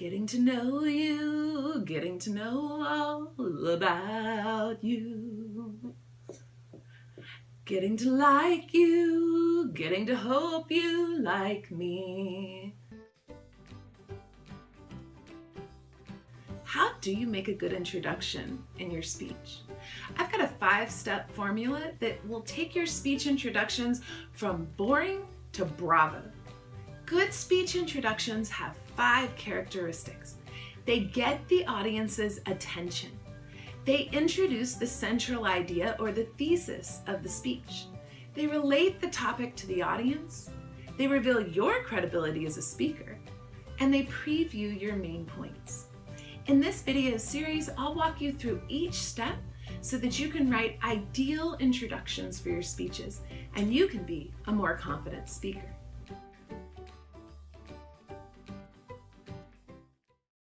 Getting to know you, getting to know all about you. Getting to like you, getting to hope you like me. How do you make a good introduction in your speech? I've got a five-step formula that will take your speech introductions from boring to bravo. Good speech introductions have five characteristics. They get the audience's attention. They introduce the central idea or the thesis of the speech. They relate the topic to the audience. They reveal your credibility as a speaker. And they preview your main points. In this video series, I'll walk you through each step so that you can write ideal introductions for your speeches and you can be a more confident speaker.